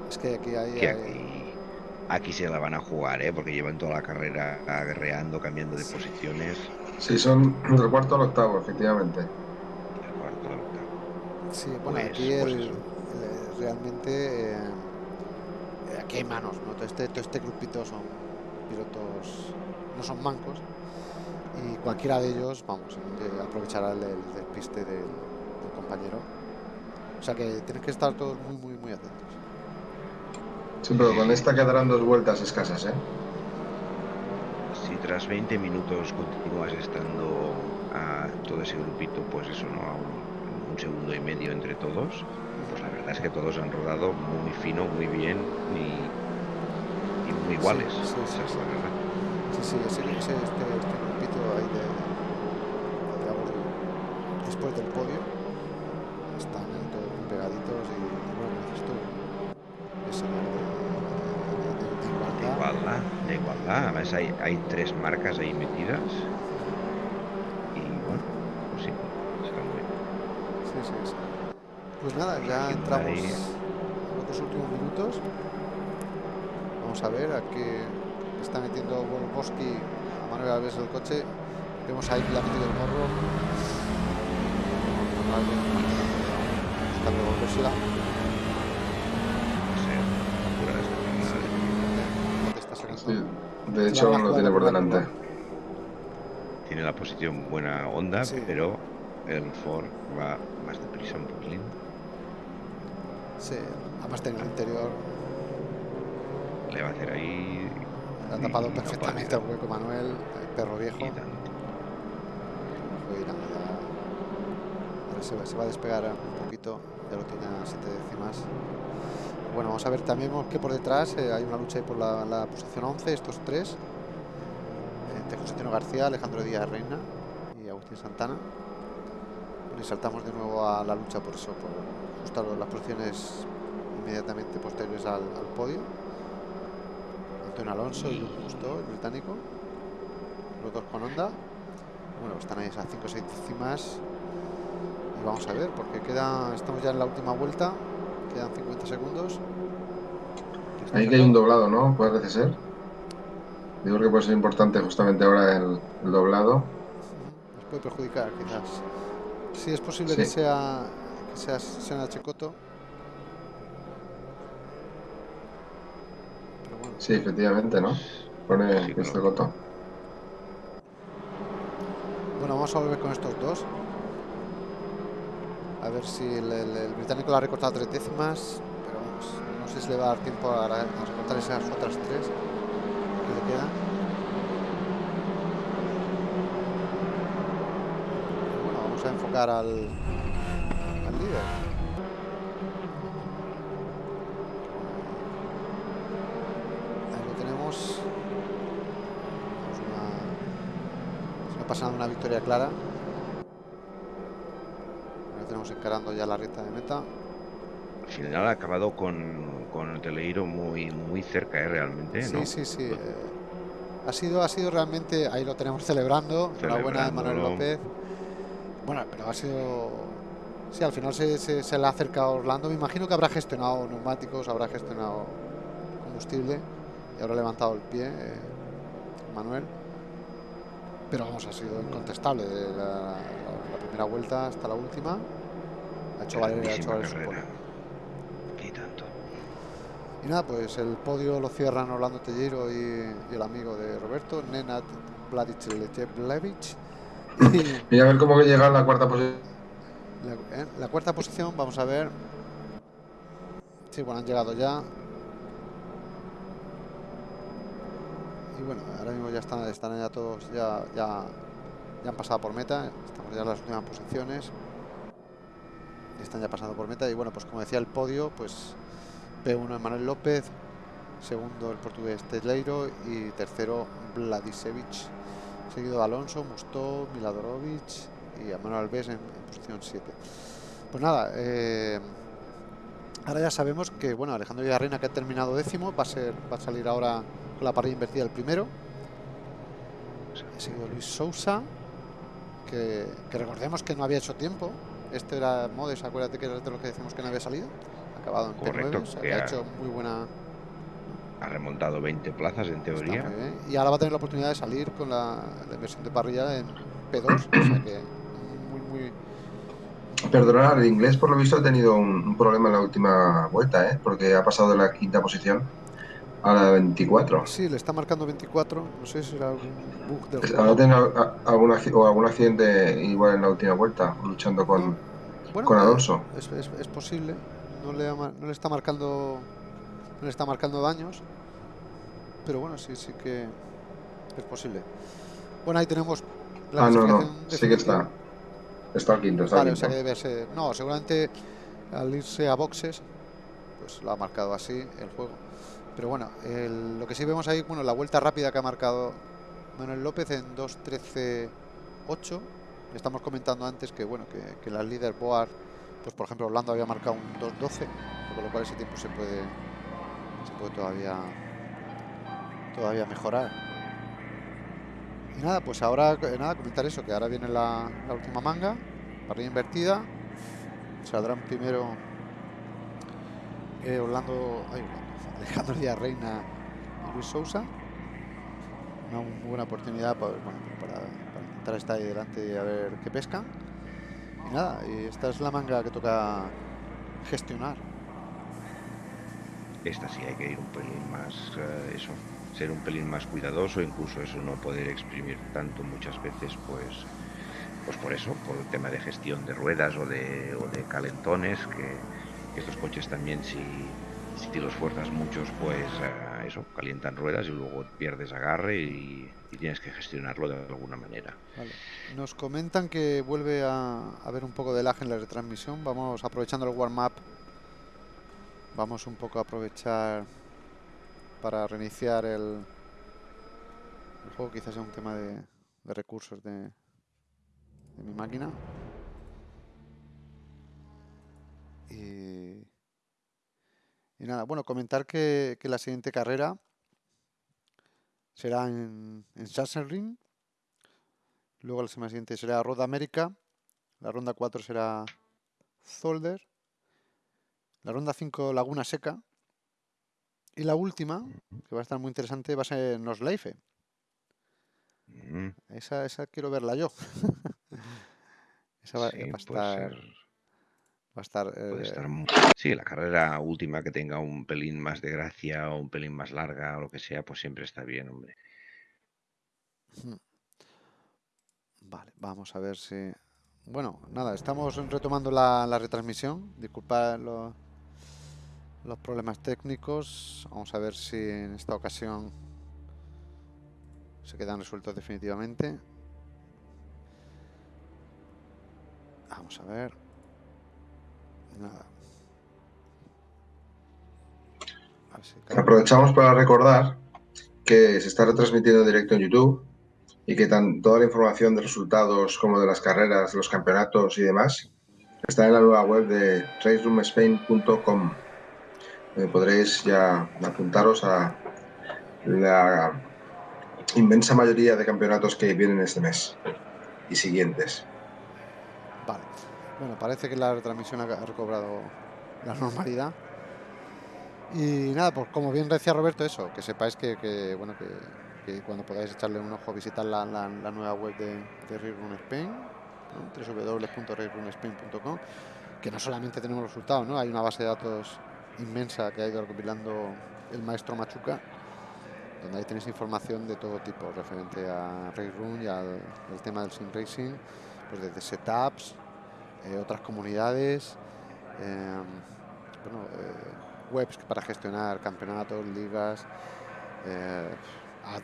Speaker 1: Es que aquí hay,
Speaker 2: aquí, se la van a jugar, ¿eh? Porque llevan toda la carrera aguerreando, cambiando de posiciones.
Speaker 3: Sí, son del cuarto al octavo, efectivamente.
Speaker 2: Del cuarto al octavo.
Speaker 1: Sí, bueno, pues, aquí pues realmente... Eh, aquí hay manos, ¿no? Todo este, todo este grupito son pilotos... No son mancos y cualquiera de ellos, vamos, aprovechará el, despiste del, compañero. O sea que tienen que estar todos muy, muy, muy atentos.
Speaker 3: Sí, pero con esta quedarán dos vueltas escasas, ¿eh?
Speaker 2: Si tras 20 minutos continúas estando a todo ese grupito, pues eso, ¿no? A un, segundo y medio entre todos, pues la verdad es que todos han rodado muy fino, muy bien y, muy iguales.
Speaker 1: Sí, sí, sí, sí, sí, ahí de, digamos, después del podio están ahí todos pegaditos y bueno esto es de,
Speaker 2: de, igualdad. De igualdad. Además hay, hay tres marcas ahí metidas. Y bueno pues sí está muy bien.
Speaker 1: Sí, sí, sí. pues nada ya entramos en los últimos minutos. Vamos a ver a qué está metiendo Volkoski a Manuel Alves el coche Vemos ahí la metido el morro. Buscando volvérsela.
Speaker 3: Sí, de hecho lo tiene por delante.
Speaker 2: Tiene la posición buena onda, pero el Ford va más deprisa un poquín.
Speaker 1: Sí, además tiene el interior.
Speaker 2: Le va a hacer ahí.
Speaker 1: Le ha tapado perfectamente el hueco Manuel, el perro viejo. Se, va a despegar un poquito, ya lo tiene a 7 décimas. Bueno, vamos a ver también que por detrás eh, hay una lucha por la, posición 11, estos tres, entre José Tino García, Alejandro Díaz Reina y Agustín Santana. y saltamos de nuevo a la lucha por eso, por justo las posiciones inmediatamente posteriores al, podio. Antonio Alonso y Justo, el británico, los dos con onda. Bueno, están ahí a 5 o 6 décimas vamos a ver, porque queda, estamos ya en la última vuelta, quedan 50 segundos.
Speaker 3: Ahí que hay un doblado, ¿no? Puede ser. Digo que puede ser importante justamente ahora el, doblado.
Speaker 1: Nos puede perjudicar, quizás. Sí, es posible que sea que sea Sena Checoto.
Speaker 3: Sí, efectivamente, ¿no? Pone este Coto.
Speaker 1: Bueno, vamos a volver con estos dos. A ver si el, británico la ha recortado tres décimas, pero no sé si le va a dar tiempo a, recortar esas otras tres que le quedan. Bueno, vamos a enfocar al líder. Ahí lo tenemos. Es una, victoria clara encarando ya la recta de meta.
Speaker 2: Al final ha acabado con, con el Teleiro muy, muy cerca, ¿eh? realmente.
Speaker 1: Sí, sí, sí. Eh, ha, sido, ha sido realmente, ahí lo tenemos celebrando, enhorabuena de Manuel López. Bueno, pero ha sido... Sí, al final se, se, le ha acercado Orlando. Me imagino que habrá gestionado neumáticos, habrá gestionado combustible y habrá levantado el pie eh, Manuel. Pero vamos, ha sido incontestable de la primera vuelta hasta la última. Ha hecho valer, ha hecho valer
Speaker 2: Y tanto.
Speaker 1: Y nada, pues el podio lo cierran Orlando Tellero y, el amigo de Roberto, Nenad Bladic Levich.
Speaker 3: Y, a ver cómo llega a la cuarta posición.
Speaker 1: La, ¿eh? la, cuarta posición, vamos a ver. Sí, bueno, han llegado ya. Y bueno, ahora mismo ya están, están ya todos, ya, ya, ya han pasado por meta. Estamos ya en las últimas posiciones. Están ya pasando por meta. Y bueno, pues como decía el podio, pues P1 Manuel López, segundo el portugués Tejleiro y tercero Vladisevic, seguido Alonso, Mustó, Miladorovic y Manuel Alves en, posición 7. Pues nada, eh, ahora ya sabemos que bueno Alejandro Villarreina que ha terminado décimo va a ser va a salir ahora con la parrilla invertida el primero. Seguido Luis Sousa, que, recordemos que no había hecho tiempo. Este era Modes, acuérdate que era de lo que decimos que no había salido. Ha acabado en
Speaker 2: Correcto,
Speaker 1: ha hecho muy buena
Speaker 2: ha remontado 20 plazas en teoría.
Speaker 1: Y ahora va a tener la oportunidad de salir con la, inversión de parrilla en P2. o sea que muy, muy.
Speaker 3: Perdonar, el inglés por lo visto ha tenido un, problema en la última vuelta, ¿eh? porque ha pasado de la quinta posición a la 24.
Speaker 1: Sí, le está marcando 24. No sé si era algún bug del
Speaker 3: juego. tiene algún, o algún accidente igual en la última vuelta, luchando con, con Alonso.
Speaker 1: Es, es, posible. No le, no le está marcando no le está marcando daños. Pero bueno, sí, sí que es posible. Bueno, ahí tenemos
Speaker 3: la Ah, no, no, sí que está. Está al quinto, está
Speaker 1: vale, o sea que debe ser. No, seguramente al irse a boxes, pues lo ha marcado así el juego. Pero bueno, lo que sí vemos ahí, bueno, la vuelta rápida que ha marcado Manuel López en 2.13.8. Estamos comentando antes que, bueno, que, que la líder Boar, pues por ejemplo, Orlando había marcado un 2.12, con lo cual ese tiempo se puede se puede todavía todavía mejorar y nada pues ahora nada comentar eso que ahora viene la, última manga parrilla invertida saldrán primero eh, Orlando Alejandro Díaz Reina y Luis Sousa. Una buena oportunidad para, para, intentar estar ahí delante y a ver qué pesca. Y nada esta es la manga que toca gestionar.
Speaker 2: Esta sí hay que ir un pelín más, eh, eso, ser un pelín más cuidadoso, incluso eso no poder exprimir tanto muchas veces, pues, pues por eso, por el tema de gestión de ruedas o de, o de calentones, que, estos coches también si, si los fuerzas muchos, pues eh, eso, calientan ruedas y luego pierdes agarre y, tienes que gestionarlo de alguna manera.
Speaker 1: Nos comentan que vuelve a haber un poco de lag en la retransmisión. Vamos aprovechando el warm-up Vamos un poco a aprovechar para reiniciar el, juego. Quizás sea un tema de, recursos de, mi máquina. Nada, bueno, comentar que, la siguiente carrera será en, en Ring. Luego la semana siguiente será Road América. La ronda 4 será Zolder. La ronda 5, Laguna Seca. Y la última, que va a estar muy interesante, va a ser Nosleife. Mm. Esa, esa quiero verla yo. esa va, a estar. Va a estar,
Speaker 2: eh, Sí, la carrera última que tenga un pelín más de gracia o un pelín más larga o lo que sea, pues siempre está bien, hombre.
Speaker 1: Vale, vamos a ver si. Bueno, nada, estamos retomando la, la retransmisión. Disculpad lo, los problemas técnicos. Vamos a ver si en esta ocasión se quedan resueltos definitivamente. Vamos a ver. Nada.
Speaker 3: Aprovechamos para recordar que se está retransmitiendo en directo en YouTube y que tan, toda la información de resultados como de las carreras, los campeonatos y demás está en la nueva web de raceroomspain.com. Podréis ya apuntaros a la inmensa mayoría de campeonatos que vienen este mes y siguientes.
Speaker 1: Vale. Bueno, parece que la retransmisión ha recobrado la normalidad. Y nada, pues como bien decía Roberto, eso, que sepáis que, bueno, cuando podáis echarle un ojo, visitar la, nueva web de, de Run Spain, www.racerunSpain.com, que no solamente tenemos resultados, ¿no? Hay una base de datos inmensa que ha ido recopilando el maestro Machuca, donde ahí tenéis información de todo tipo referente a Race y al, tema del sim racing, pues desde setups, eh, otras comunidades, em, bueno, eh, webs para gestionar campeonatos, ligas, eh,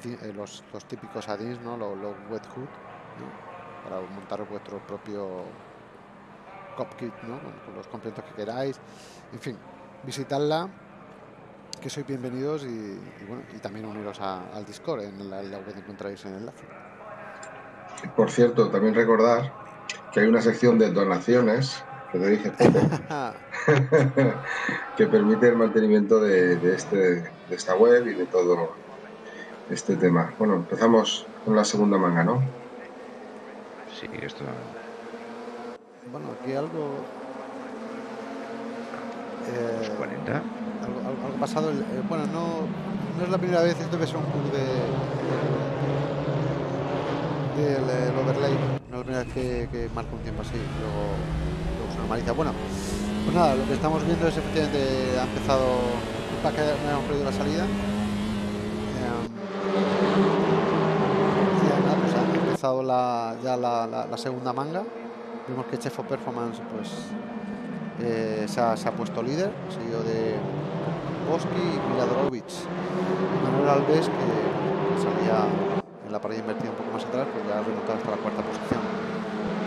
Speaker 1: eh, los, típicos add-ins, ¿no? los, webhood, para montar vuestro propio copkit, ¿no? con los complementos que queráis. En fin, visitadla, que sois bienvenidos y, bueno, y también uniros al Discord, en la, web encontráis el enlace.
Speaker 3: Por cierto, también recordar que hay una sección de donaciones que te poco, que permite el mantenimiento de, este, de esta web y de todo este tema. Bueno, empezamos con la segunda manga, ¿no?
Speaker 2: Sí, esto.
Speaker 1: Bueno, aquí algo.
Speaker 2: Eh, 40.
Speaker 1: Algo, pasado. Eh, bueno, no, no es la primera vez, esto debe ser un club de. del overlay. No es la primera vez que, que marca un tiempo así. Luego, luego se normaliza. Bueno, pues nada, lo que estamos viendo es efectivamente ha empezado. Para que me hemos perdido la salida. la, ya la, segunda manga. Vemos que Chefo Performance pues, eh, se, ha, puesto líder, seguido de Boski y Miladorovic. Manuel Alves, que, salía la parrilla invertida un poco más atrás, pues ya ha remontado hasta la cuarta posición.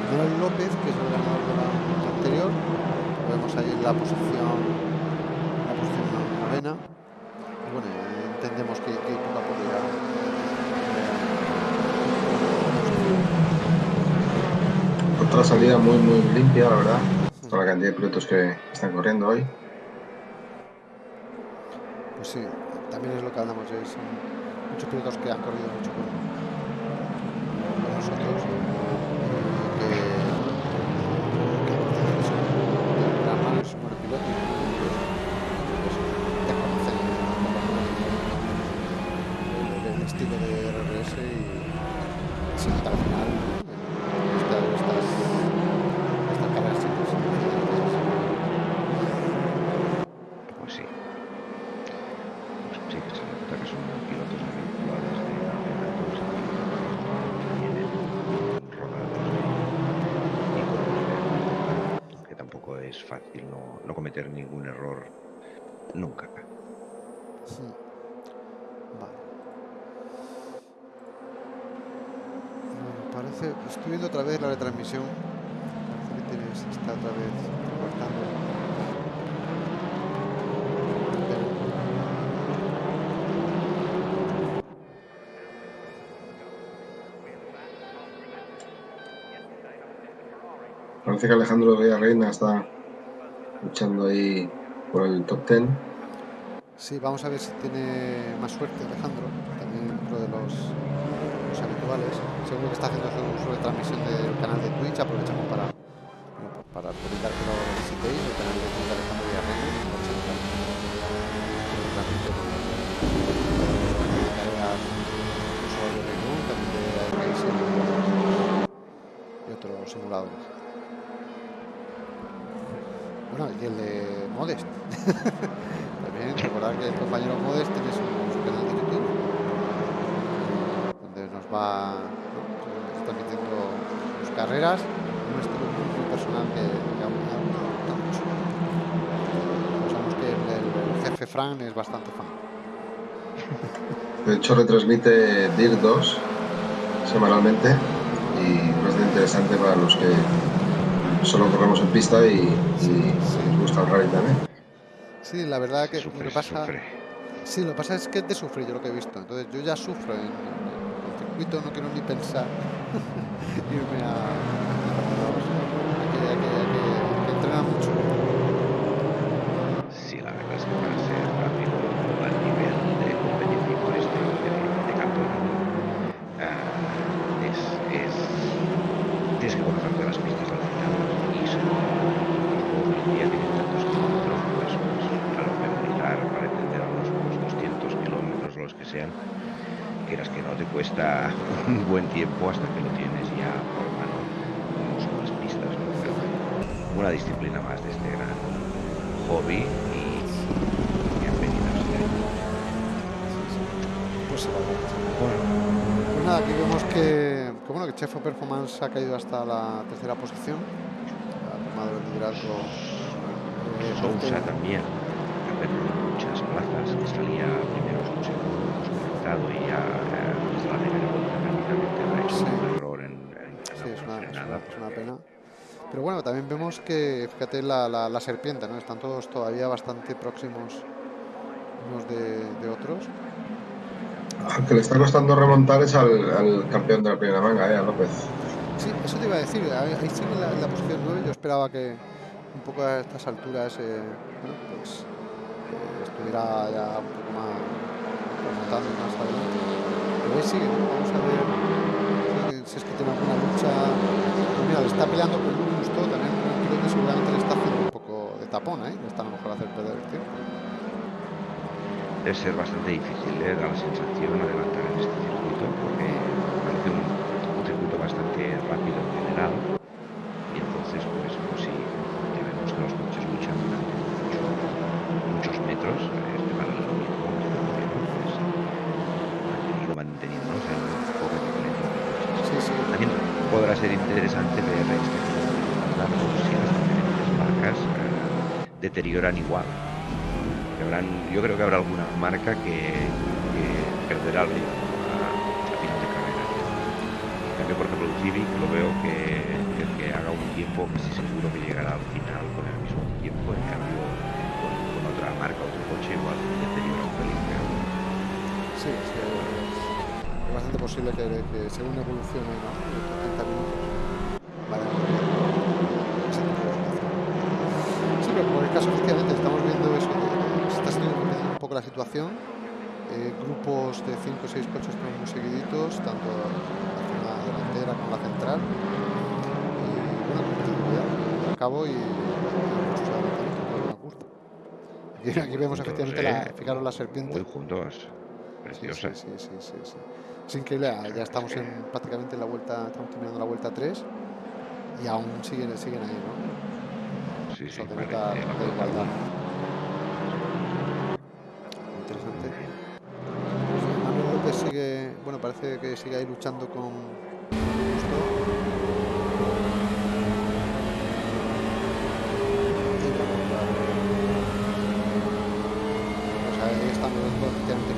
Speaker 1: Manuel López, que es el ganador de la anterior, lo vemos ahí en la posición, la posición novena. Y bueno, entendemos que, que poco a poco
Speaker 3: otra salida muy muy limpia, la verdad, toda la cantidad de pilotos que están corriendo hoy.
Speaker 1: Pues sí, también es lo que hablamos, es muchos pilotos que han corrido mucho con, nosotros. Que, que, es un buen piloto y pues, ya conocen el, el, estilo de RRS y sin al final
Speaker 2: ningún error nunca.
Speaker 1: parece, estoy viendo otra vez la retransmisión. Parece que tienes, está otra vez cortando.
Speaker 3: Parece que Alejandro Reina está luchando ahí por el top 10.
Speaker 1: Sí, vamos a ver si tiene más suerte Alejandro, también dentro de los, los habituales. Seguro que está haciendo su, retransmisión del canal de Twitch, aprovechamos para, para publicar que lo visitéis, el canal de Twitch de Alejandro Villarreal, y otros simuladores. Bueno, y el de Modest. También recordar que el compañero Modest tiene su, canal de YouTube donde nos va ¿no? transmitiendo sus carreras, un estilo muy, personal que, que a gusta mucho. Sabemos que el, jefe Fran es bastante fan.
Speaker 3: De hecho, retransmite DIR 2 semanalmente y bastante interesante para los que solo corremos en pista y, y, nos gusta el rally también.
Speaker 1: Sí, la verdad que lo que pasa. Sí, lo que pasa es que es de sufrir yo lo que he visto. Entonces yo ya sufro en, el circuito, no quiero ni pensar irme a. que, que, que entrenar mucho.
Speaker 2: Sí, la verdad es que para ser rápido al nivel de competitivo este de, de campeonato uh, es, es, tienes que conocerte las pistas día tienen tantos kilómetros, pues, pues lo memorizar para entender a unos 200 kilómetros los que sean, quieras que no te cuesta un buen tiempo hasta que lo tienes ya por mano, las pistas, ¿no? Pero una disciplina más de este gran hobby y bienvenidos.
Speaker 1: Pues, bueno, pues nada, aquí vemos que, que, bueno, que Chefo Performance ha caído hasta la tercera posición, ha tomado el liderazgo
Speaker 2: Sousa también ha perdido muchas plazas, que salía primero un segundo y ya desde la primera vuelta prácticamente ha hecho un error en, en,
Speaker 1: sí, es una, es una pena. Pero bueno, también vemos que, fíjate, la, la, la, serpiente, ¿no? Están todos todavía bastante próximos unos de, de otros.
Speaker 3: Al que le está costando remontar es al, al, campeón de la primera manga, ¿eh? A López.
Speaker 1: Sí, eso te iba a decir. Ahí en la, en la posición 9. Yo esperaba que un poco a estas alturas eh, bueno, pues, eh, estuviera ya un poco más remontando más adelante. Pero ahí sigue. Vamos a ver si es que tiene alguna lucha. Pues mira, le está peleando con un gusto también un piloto seguramente le está haciendo un poco de tapón, ¿eh? Le está a lo mejor hacer perder el tiempo
Speaker 2: debe ser bastante difícil, ¿eh? da la sensación adelantar en este circuito porque parece un, un circuito bastante rápido en general y entonces pues, pues sí, ya vemos que los coches luchan durante mucho, muchos metros, este paralelismo pues, han tenido manteniéndose en un poco de
Speaker 1: sí, sí.
Speaker 2: También podrá ser interesante ver este largo si las diferentes marcas eh, deterioran igual habrán, yo creo que habrá alguna marca que, que perderá el ritmo final de carrera. En cambio, por ejemplo, el Civic lo veo que el que haga un tiempo casi seguro que llegará al final con el mismo tiempo, en cambio con, otra marca, otro coche igual deteriora un pelín.
Speaker 1: Sí, sí, es bastante posible que, que según evolucione ¿no? en 30 minutos vaya Sí, pero por el caso efectivamente estamos viendo eso está siendo un poco la situación. Eh, grupos de 5 o 6 coches muy seguiditos, tanto la delantera como la central. Y bueno, cuidado, al cabo y, muchos adelantamientos Aquí, aquí vemos efectivamente la, fijaros la serpiente.
Speaker 2: Muy juntos. Preciosa.
Speaker 1: Sí, sí, sí, sí, sí, Es increíble, ya estamos en, prácticamente en la vuelta, estamos terminando la vuelta 3 y aún siguen, siguen ahí, ¿no?
Speaker 2: Sí, sí,
Speaker 1: Eso denota la igualdad. sigue, bueno, parece que sigue ahí luchando con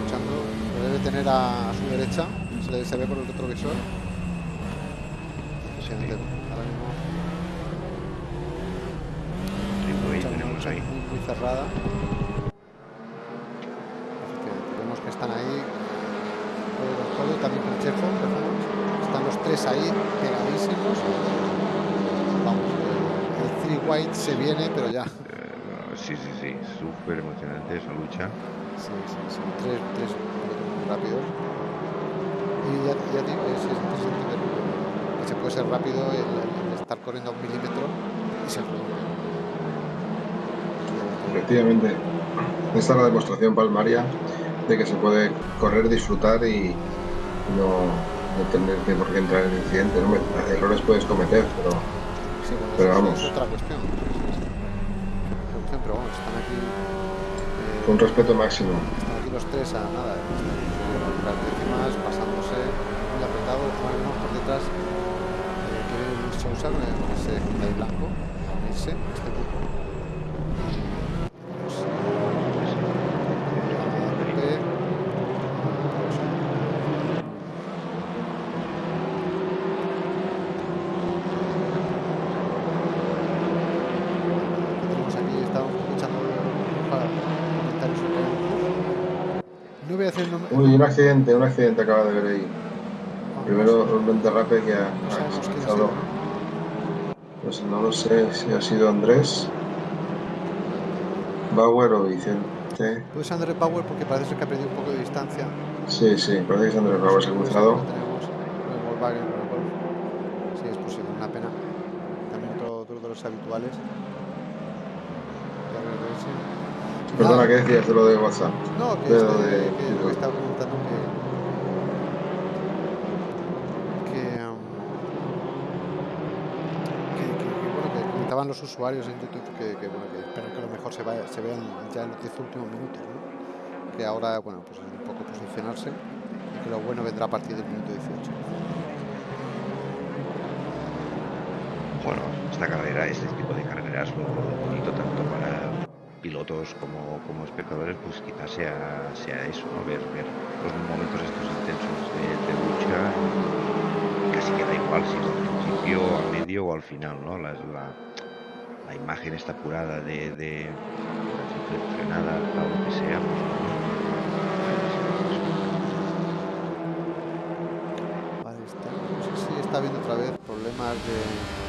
Speaker 1: luchando. Lo debe tener a, a su derecha, se, le, se ve por el retrovisor. Efectivamente, ahora mismo.
Speaker 2: Ahí.
Speaker 1: Muy, muy cerrada. Vemos que están ahí todo, también con Checo, están los tres ahí pegadísimos. Vamos, el, el three white se viene, pero ya.
Speaker 2: Eh, sí, sí, sí, súper emocionante esa lucha.
Speaker 1: Sí, sí, son tres, tres rápidos. Y ya, ya digo, es, es que se puede ser rápido el, el estar corriendo a un milímetro y ser
Speaker 3: Efectivamente, esta es la demostración palmaria de que se puede correr, disfrutar y no, no tener que por qué entrar en incidente. ¿no? Errores puedes cometer, pero,
Speaker 1: sí, bueno,
Speaker 3: pero vamos.
Speaker 1: Es otra cuestión. Pero vamos, están aquí. Eh,
Speaker 3: Con respeto máximo.
Speaker 1: Están aquí los tres a nada. Las décimas pasándose muy apretado. Juan por detrás. Eh, que Sousa con ese Hyundai blanco. A unirse este grupo.
Speaker 3: Uy, un accidente, un accidente acaba de ver ahí. Primero un derrape que ha, ha pasado. Pues no lo sé si ha sido Andrés, Bauer o Vicente.
Speaker 1: Puede ser Andrés Bauer porque parece que ha perdido un poco de distancia.
Speaker 3: Sí, sí, parece que es Andrés Bauer, se ha cruzado.
Speaker 1: Volkswagen, sí, es posible, una pena. También otro, otro de los habituales.
Speaker 3: Perdona, ¿qué decías de lo de WhatsApp?
Speaker 1: No, que, este,
Speaker 3: de-
Speaker 1: que lo que estaba que, que, um, que, que- que, bueno, que comentaban los usuarios en YouTube que, que, bueno, que esperan que a lo mejor se, vaya, se vean ya en los 10 últimos minutos, ¿no? Que ahora, bueno, pues es un poco posicionarse y que lo bueno vendrá a partir del minuto 18.
Speaker 2: Bueno, esta carrera, este tipo de carreras, lo bonito tanto para, pilotos como, como espectadores, pues quizás sea, sea eso, ¿no? Ver, ver los momentos estos intensos de, de lucha, casi que da igual si es al principio, al medio o al final, ¿no? La, la, imagen está apurada de, de frenada, lo que sea, pues,
Speaker 1: no sé si está viendo otra vez problemas de